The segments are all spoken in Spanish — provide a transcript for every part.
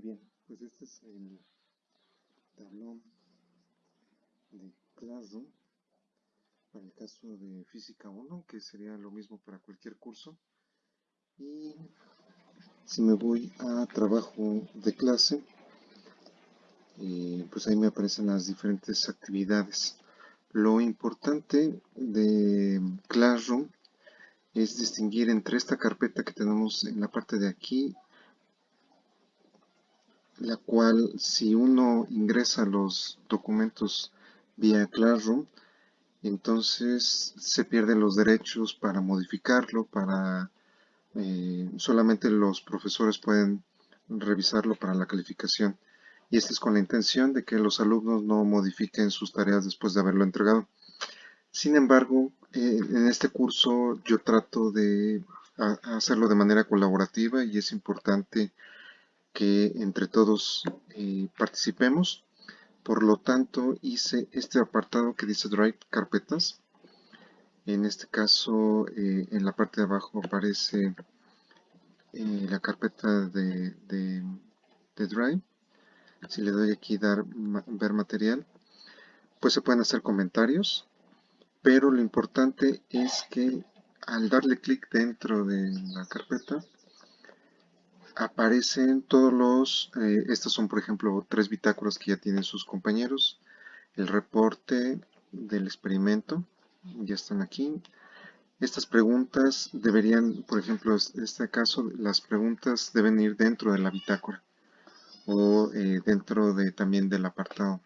Bien, pues este es el tablón de Classroom para el caso de Física 1, que sería lo mismo para cualquier curso. Y si me voy a trabajo de clase, eh, pues ahí me aparecen las diferentes actividades. Lo importante de Classroom es distinguir entre esta carpeta que tenemos en la parte de aquí la cual si uno ingresa los documentos vía Classroom, entonces se pierden los derechos para modificarlo, para eh, solamente los profesores pueden revisarlo para la calificación. Y esto es con la intención de que los alumnos no modifiquen sus tareas después de haberlo entregado. Sin embargo, eh, en este curso yo trato de hacerlo de manera colaborativa y es importante que entre todos eh, participemos. Por lo tanto, hice este apartado que dice Drive Carpetas. En este caso, eh, en la parte de abajo aparece eh, la carpeta de, de, Drive. Si le doy aquí dar ver material, pues se pueden hacer comentarios. Pero lo importante es que al darle clic dentro de la carpeta, aparecen todos los, eh, estos son por ejemplo tres bitácoras que ya tienen sus compañeros, el reporte del experimento, ya están aquí. Estas preguntas deberían, por ejemplo, en este caso, las preguntas deben ir dentro de la bitácora o eh, dentro de también del apartado.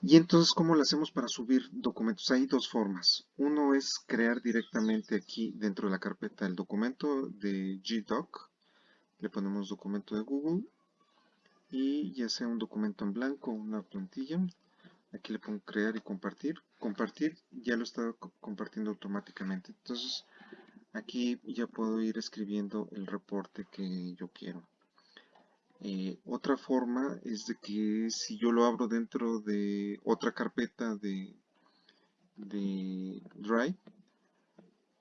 Y entonces, ¿cómo lo hacemos para subir documentos? Hay dos formas. Uno es crear directamente aquí dentro de la carpeta el documento de GDoc. Le ponemos documento de Google. Y ya sea un documento en blanco o una plantilla. Aquí le pongo crear y compartir. Compartir ya lo está compartiendo automáticamente. Entonces, aquí ya puedo ir escribiendo el reporte que yo quiero. Eh, otra forma es de que si yo lo abro dentro de otra carpeta de, Drive,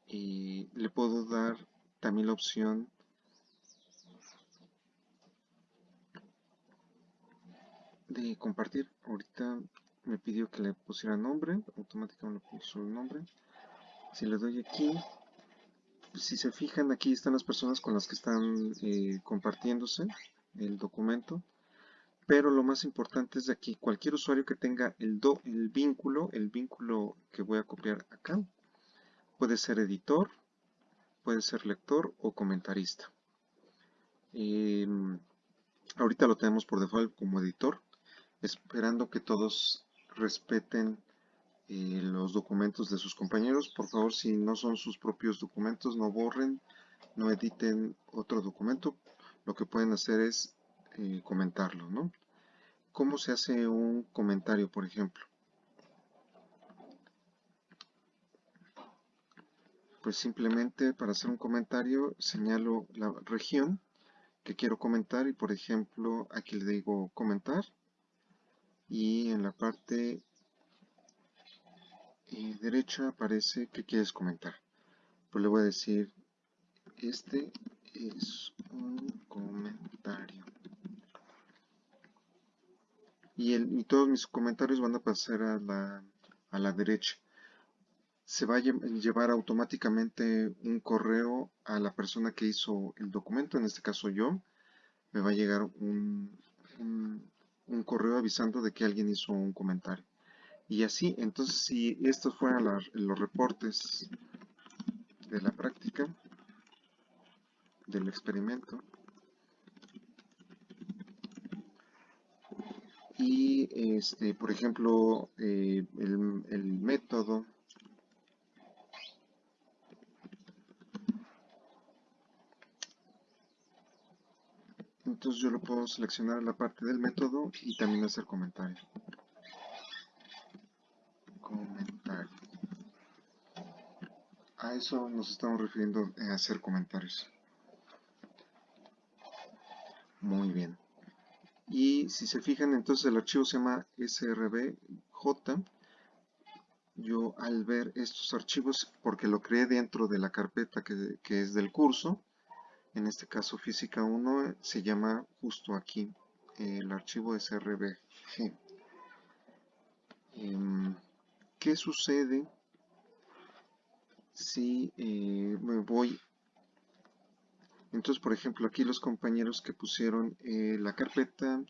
eh, le puedo dar también la opción de compartir. Ahorita me pidió que le pusiera nombre, automáticamente le puso el nombre. Si le doy aquí, si se fijan aquí están las personas con las que están eh, compartiéndose el documento. Pero lo más importante es de aquí, cualquier usuario que tenga el, do, el vínculo, el vínculo que voy a copiar acá, puede ser editor, puede ser lector o comentarista. Em, ahorita lo tenemos por default como editor, esperando que todos respeten eh, los documentos de sus compañeros. Por favor, si no son sus propios documentos, no borren, no editen otro documento, lo que pueden hacer es eh, comentarlo, ¿no? ¿Cómo se hace un comentario, por ejemplo? Pues simplemente para hacer un comentario señalo la región que quiero comentar y por ejemplo aquí le digo comentar y en la parte eh, derecha aparece que quieres comentar. Pues le voy a decir este es un comentario. Y, todos mis comentarios van a pasar a la, a la derecha. Se va a llevar automáticamente un correo a la persona que hizo el documento, en este caso yo. Me va a llegar un, un, correo avisando de que alguien hizo un comentario. Y así, entonces si estos fueran los reportes de la práctica, del experimento. Y este por ejemplo eh, el, el, método. Entonces yo lo puedo seleccionar la parte del método y también hacer comentarios comentario. A eso nos estamos refiriendo a hacer comentarios muy bien. Y si se fijan, entonces el archivo se llama srbj. Yo al ver estos archivos, porque lo creé dentro de la carpeta que, es del curso, en este caso física 1, se llama justo aquí, el archivo srbg. Em, ¿Qué sucede si eh, me voy? Entonces, por ejemplo, aquí los compañeros que pusieron eh, la carpeta,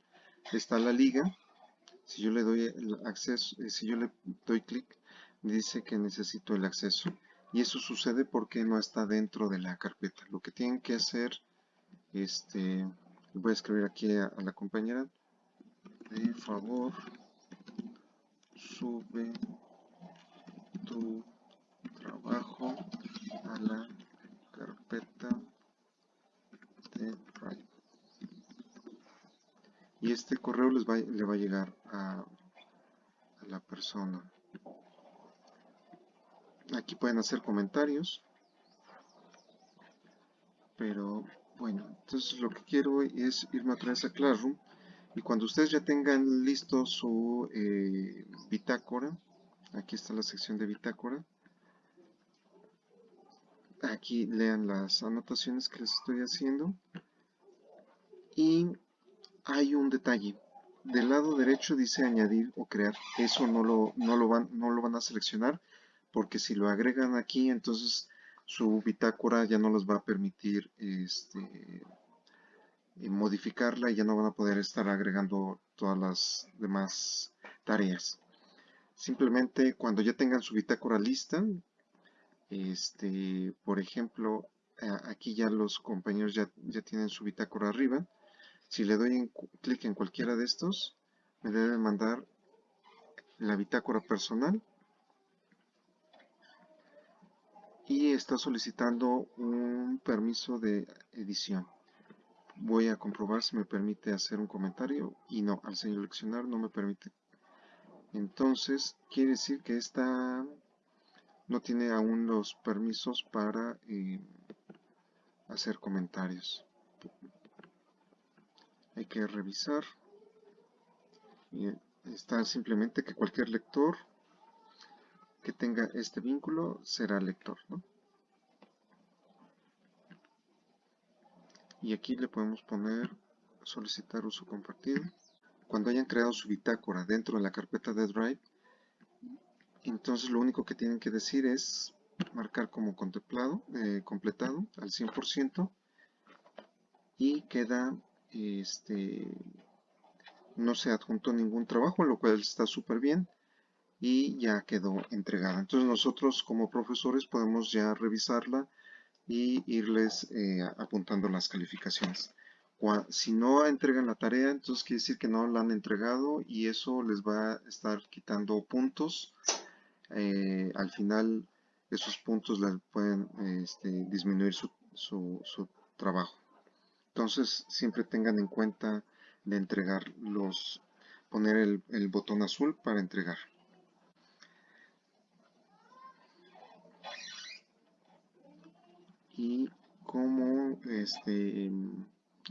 está la liga. Si yo le doy el acceso, eh, si yo le doy clic, dice que necesito el acceso. Y eso sucede porque no está dentro de la carpeta. Lo que tienen que hacer, este, voy a escribir aquí a, a la compañera, de favor, sube tu trabajo a la carpeta de Drive. Y este correo les va, le va a llegar a, la persona. Aquí pueden hacer comentarios. Pero bueno, entonces lo que quiero es irme otra vez a Classroom y cuando ustedes ya tengan listo su eh, bitácora, aquí está la sección de bitácora, aquí lean las anotaciones que les estoy haciendo y hay un detalle del lado derecho dice añadir o crear eso no lo, no lo, van, no lo van a seleccionar porque si lo agregan aquí entonces su bitácora ya no les va a permitir este, modificarla y ya no van a poder estar agregando todas las demás tareas. Simplemente cuando ya tengan su bitácora lista, este, por ejemplo, aquí ya los compañeros ya, ya tienen su bitácora arriba. Si le doy clic en cualquiera de estos, me debe mandar la bitácora personal y está solicitando un permiso de edición voy a comprobar si me permite hacer un comentario y no, al seleccionar no me permite. Entonces, quiere decir que esta no tiene aún los permisos para eh, hacer comentarios. Hay que revisar. Y está simplemente que cualquier lector que tenga este vínculo será lector. ¿no? y aquí le podemos poner solicitar uso compartido cuando hayan creado su bitácora dentro de la carpeta de Drive entonces lo único que tienen que decir es marcar como contemplado, eh, completado al 100% y queda este no se adjuntó ningún trabajo lo cual está súper bien y ya quedó entregada entonces nosotros como profesores podemos ya revisarla y irles eh, apuntando las calificaciones. Si no entregan la tarea, entonces quiere decir que no la han entregado y eso les va a estar quitando puntos. Eh, al final esos puntos les pueden este, disminuir su, su, trabajo. Entonces siempre tengan en cuenta de entregar los, poner el, botón azul para entregar. y como este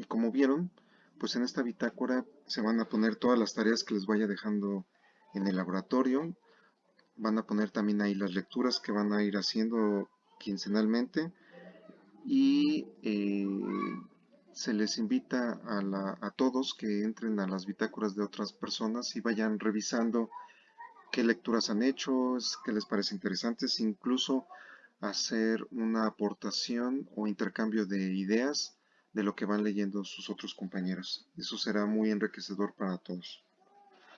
como vieron pues en esta bitácora se van a poner todas las tareas que les vaya dejando en el laboratorio van a poner también ahí las lecturas que van a ir haciendo quincenalmente y eh, se les invita a, a, todos que entren a las bitácoras de otras personas y vayan revisando qué lecturas han hecho, qué les parece interesantes, incluso hacer una aportación o intercambio de ideas de lo que van leyendo sus otros compañeros. Eso será muy enriquecedor para todos.